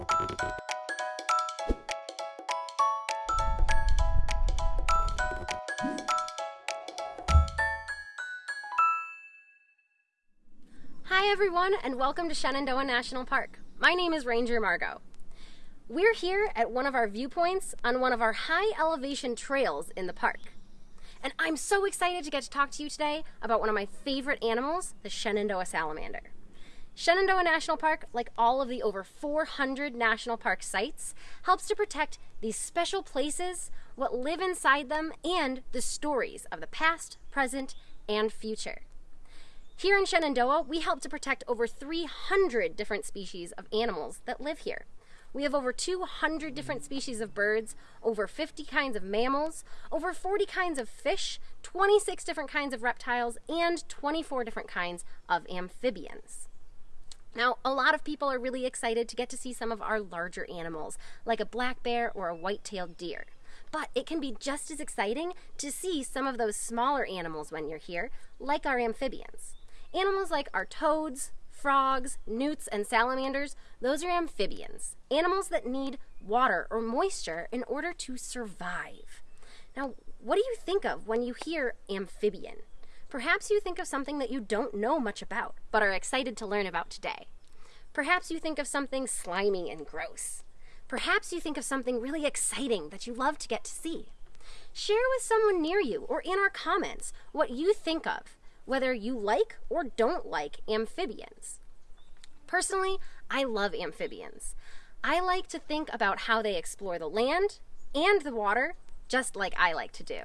Hi everyone and welcome to Shenandoah National Park. My name is Ranger Margot. We're here at one of our viewpoints on one of our high elevation trails in the park. And I'm so excited to get to talk to you today about one of my favorite animals, the Shenandoah salamander. Shenandoah National Park, like all of the over 400 national park sites, helps to protect these special places, what live inside them, and the stories of the past, present, and future. Here in Shenandoah, we help to protect over 300 different species of animals that live here. We have over 200 different species of birds, over 50 kinds of mammals, over 40 kinds of fish, 26 different kinds of reptiles, and 24 different kinds of amphibians. Now, a lot of people are really excited to get to see some of our larger animals, like a black bear or a white-tailed deer. But it can be just as exciting to see some of those smaller animals when you're here, like our amphibians. Animals like our toads, frogs, newts, and salamanders, those are amphibians. Animals that need water or moisture in order to survive. Now, what do you think of when you hear amphibian? Perhaps you think of something that you don't know much about, but are excited to learn about today. Perhaps you think of something slimy and gross. Perhaps you think of something really exciting that you love to get to see. Share with someone near you or in our comments what you think of whether you like or don't like amphibians. Personally, I love amphibians. I like to think about how they explore the land and the water, just like I like to do.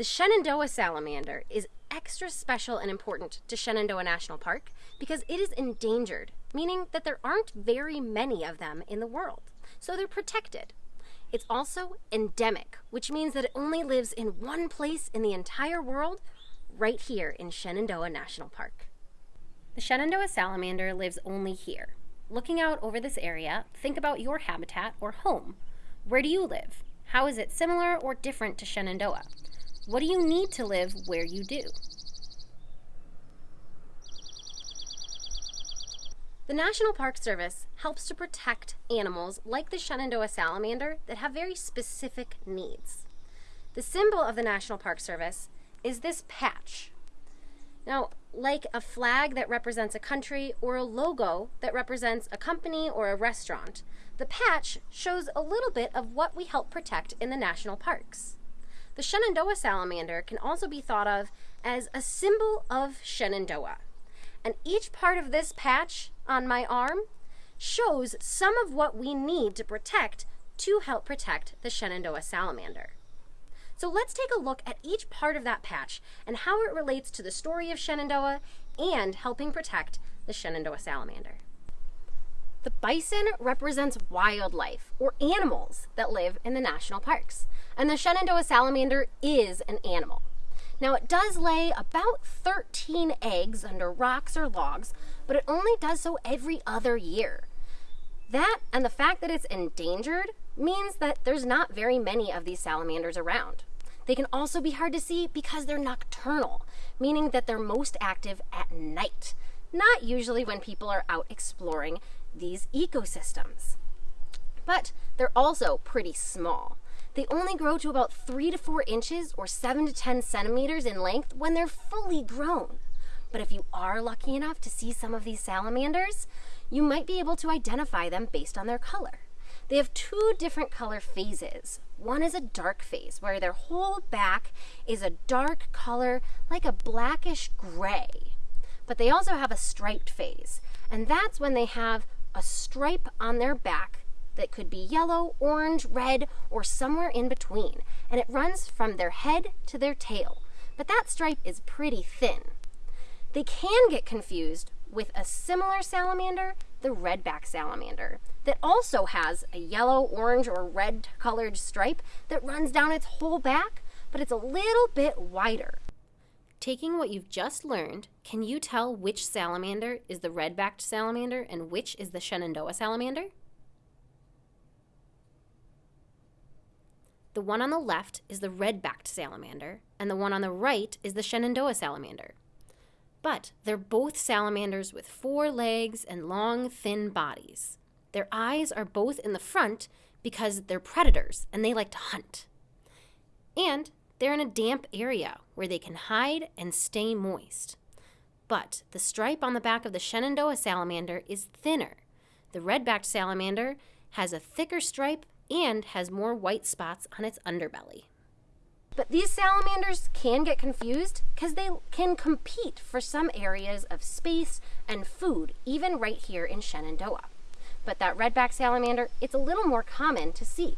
The Shenandoah salamander is extra special and important to Shenandoah National Park because it is endangered, meaning that there aren't very many of them in the world, so they're protected. It's also endemic, which means that it only lives in one place in the entire world right here in Shenandoah National Park. The Shenandoah salamander lives only here. Looking out over this area, think about your habitat or home. Where do you live? How is it similar or different to Shenandoah? What do you need to live where you do? The National Park Service helps to protect animals like the Shenandoah salamander that have very specific needs. The symbol of the National Park Service is this patch. Now, like a flag that represents a country or a logo that represents a company or a restaurant, the patch shows a little bit of what we help protect in the national parks. The Shenandoah salamander can also be thought of as a symbol of Shenandoah. And each part of this patch on my arm shows some of what we need to protect to help protect the Shenandoah salamander. So let's take a look at each part of that patch and how it relates to the story of Shenandoah and helping protect the Shenandoah salamander. The bison represents wildlife or animals that live in the national parks. And the Shenandoah salamander is an animal. Now it does lay about 13 eggs under rocks or logs, but it only does so every other year. That and the fact that it's endangered means that there's not very many of these salamanders around. They can also be hard to see because they're nocturnal, meaning that they're most active at night, not usually when people are out exploring these ecosystems. But they're also pretty small. They only grow to about 3 to 4 inches or 7 to 10 centimeters in length when they're fully grown. But if you are lucky enough to see some of these salamanders, you might be able to identify them based on their color. They have two different color phases. One is a dark phase, where their whole back is a dark color, like a blackish gray. But they also have a striped phase, and that's when they have a stripe on their back that could be yellow, orange, red, or somewhere in between, and it runs from their head to their tail. But that stripe is pretty thin. They can get confused with a similar salamander, the redback salamander, that also has a yellow, orange, or red colored stripe that runs down its whole back, but it's a little bit wider. Taking what you've just learned, can you tell which salamander is the red-backed salamander and which is the Shenandoah salamander? The one on the left is the red-backed salamander, and the one on the right is the Shenandoah salamander. But they're both salamanders with four legs and long, thin bodies. Their eyes are both in the front because they're predators and they like to hunt. And they're in a damp area where they can hide and stay moist. But the stripe on the back of the Shenandoah salamander is thinner. The red backed salamander has a thicker stripe and has more white spots on its underbelly. But these salamanders can get confused because they can compete for some areas of space and food, even right here in Shenandoah. But that redback salamander, it's a little more common to see.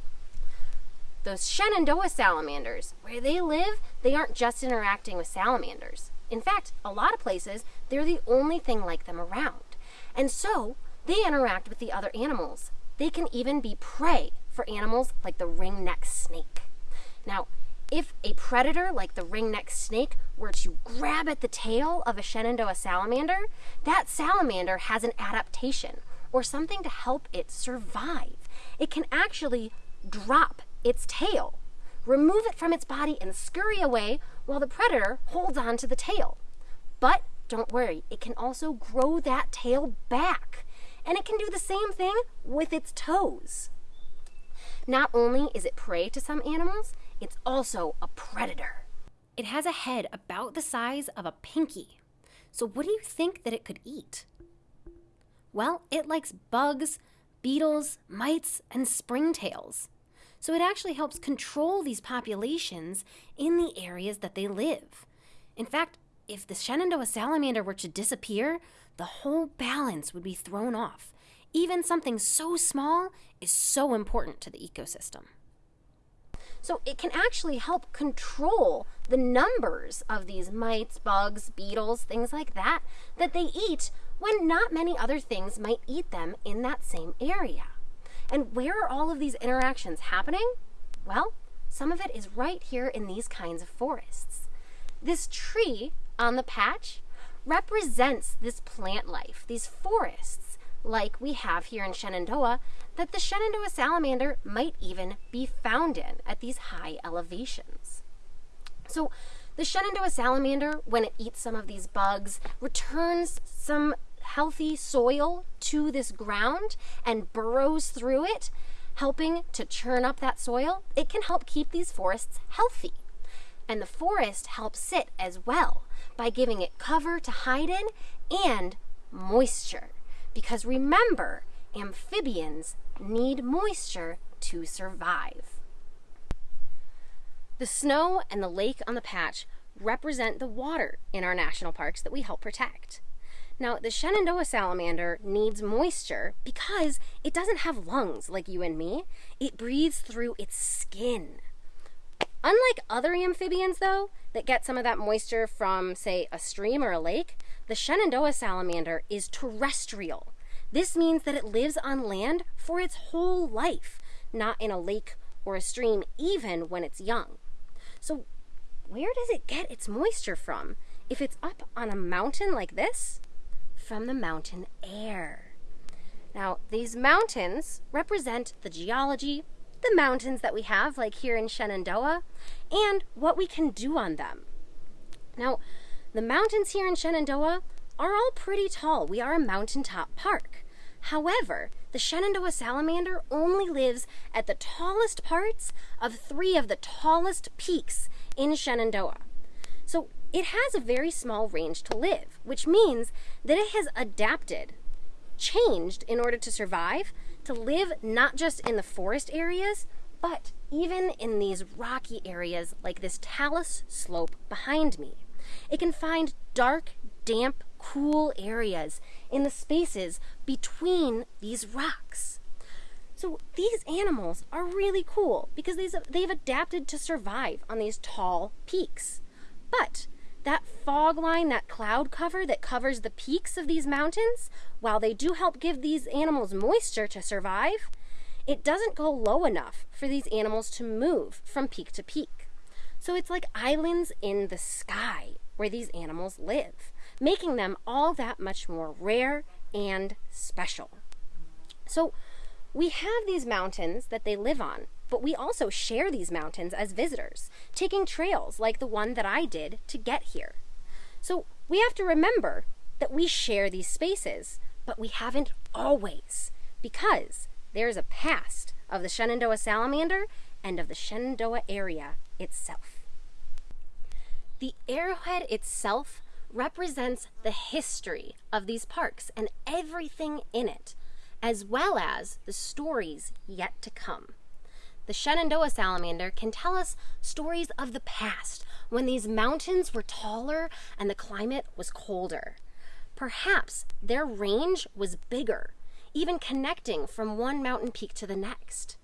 Those Shenandoah salamanders, where they live, they aren't just interacting with salamanders. In fact, a lot of places, they're the only thing like them around. And so, they interact with the other animals. They can even be prey for animals like the ringneck snake. Now, if a predator like the ringneck snake were to grab at the tail of a Shenandoah salamander, that salamander has an adaptation or something to help it survive. It can actually drop its tail, remove it from its body, and scurry away while the predator holds on to the tail. But don't worry, it can also grow that tail back. And it can do the same thing with its toes. Not only is it prey to some animals, it's also a predator. It has a head about the size of a pinky. So, what do you think that it could eat? Well, it likes bugs, beetles, mites, and springtails. So, it actually helps control these populations in the areas that they live. In fact, if the Shenandoah salamander were to disappear, the whole balance would be thrown off. Even something so small is so important to the ecosystem. So it can actually help control the numbers of these mites, bugs, beetles, things like that, that they eat when not many other things might eat them in that same area. And where are all of these interactions happening? Well, some of it is right here in these kinds of forests. This tree on the patch represents this plant life, these forests, like we have here in Shenandoah, that the Shenandoah salamander might even be found in at these high elevations. So, the Shenandoah salamander, when it eats some of these bugs, returns some healthy soil to this ground and burrows through it, helping to churn up that soil. It can help keep these forests healthy. And the forest helps it as well by giving it cover to hide in and moisture. Because remember, amphibians need moisture to survive. The snow and the lake on the patch represent the water in our national parks that we help protect. Now, the Shenandoah salamander needs moisture because it doesn't have lungs like you and me. It breathes through its skin. Unlike other amphibians, though, that get some of that moisture from, say, a stream or a lake, the Shenandoah salamander is terrestrial. This means that it lives on land for its whole life, not in a lake or a stream, even when it's young. So, where does it get its moisture from? If it's up on a mountain like this, from the mountain air. Now, these mountains represent the geology, the mountains that we have, like here in Shenandoah, and what we can do on them. Now, the mountains here in Shenandoah are all pretty tall. We are a mountaintop park. However, the Shenandoah salamander only lives at the tallest parts of three of the tallest peaks in Shenandoah. So it has a very small range to live, which means that it has adapted, changed in order to survive, to live not just in the forest areas, but even in these rocky areas like this talus slope behind me. It can find dark, damp, cool areas in the spaces between these rocks. So these animals are really cool because they've adapted to survive on these tall peaks. But that fog line, that cloud cover that covers the peaks of these mountains, while they do help give these animals moisture to survive, it doesn't go low enough for these animals to move from peak to peak. So it's like islands in the sky where these animals live, making them all that much more rare and special. So we have these mountains that they live on, but we also share these mountains as visitors, taking trails like the one that I did to get here. So we have to remember that we share these spaces, but we haven't always because there's a past of the Shenandoah salamander and of the Shenandoah area itself. The arrowhead itself represents the history of these parks and everything in it, as well as the stories yet to come. The Shenandoah salamander can tell us stories of the past when these mountains were taller and the climate was colder. Perhaps their range was bigger, even connecting from one mountain peak to the next.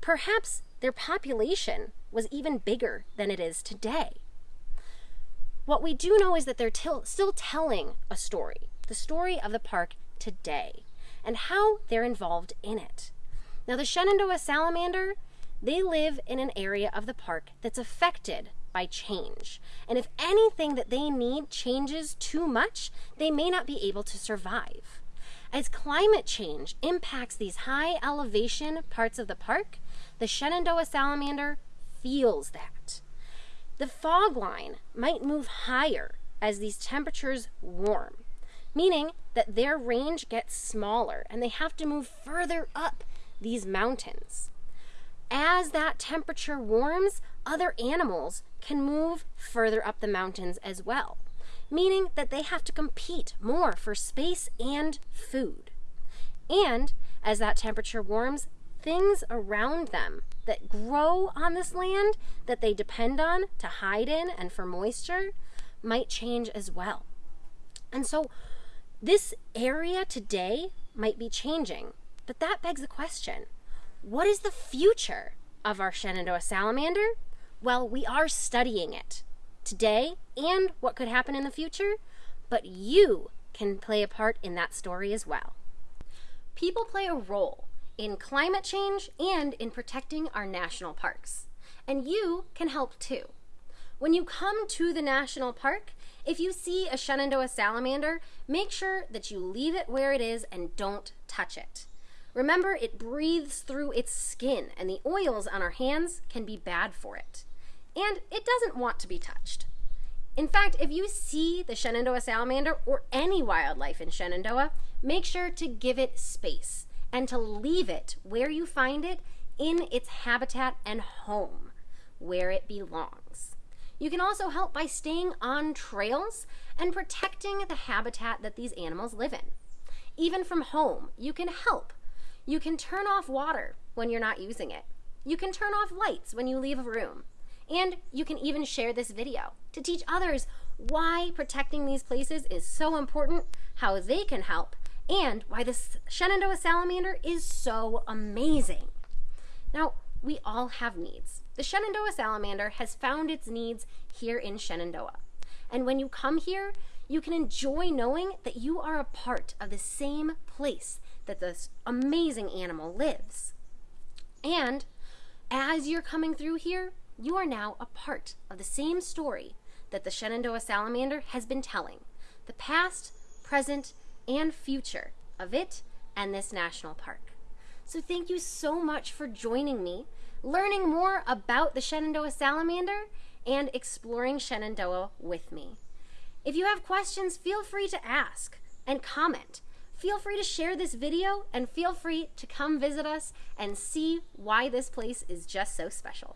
Perhaps their population was even bigger than it is today. What we do know is that they're til- still telling a story, the story of the park today, and how they're involved in it. Now, the Shenandoah salamander, they live in an area of the park that's affected by change. And if anything that they need changes too much, they may not be able to survive. As climate change impacts these high elevation parts of the park, the Shenandoah salamander feels that. The fog line might move higher as these temperatures warm, meaning that their range gets smaller and they have to move further up these mountains. As that temperature warms, other animals can move further up the mountains as well, meaning that they have to compete more for space and food. And as that temperature warms, things around them that grow on this land that they depend on to hide in and for moisture might change as well. And so this area today might be changing, but that begs the question what is the future of our Shenandoah salamander? Well, we are studying it today and what could happen in the future, but you can play a part in that story as well. People play a role in climate change and in protecting our national parks. And you can help too. When you come to the national park, if you see a Shenandoah salamander, make sure that you leave it where it is and don't touch it. Remember, it breathes through its skin, and the oils on our hands can be bad for it. And it doesn't want to be touched. In fact, if you see the Shenandoah salamander or any wildlife in Shenandoah, make sure to give it space and to leave it where you find it in its habitat and home, where it belongs. You can also help by staying on trails and protecting the habitat that these animals live in. Even from home, you can help. You can turn off water when you're not using it. You can turn off lights when you leave a room. And you can even share this video to teach others why protecting these places is so important, how they can help, and why the Shenandoah salamander is so amazing. Now, we all have needs. The Shenandoah salamander has found its needs here in Shenandoah. And when you come here, you can enjoy knowing that you are a part of the same place that this amazing animal lives. And as you're coming through here, you are now a part of the same story that the Shenandoah salamander has been telling the past, present, and future of it and this national park. So thank you so much for joining me, learning more about the Shenandoah salamander, and exploring Shenandoah with me. If you have questions, feel free to ask and comment. Feel free to share this video and feel free to come visit us and see why this place is just so special.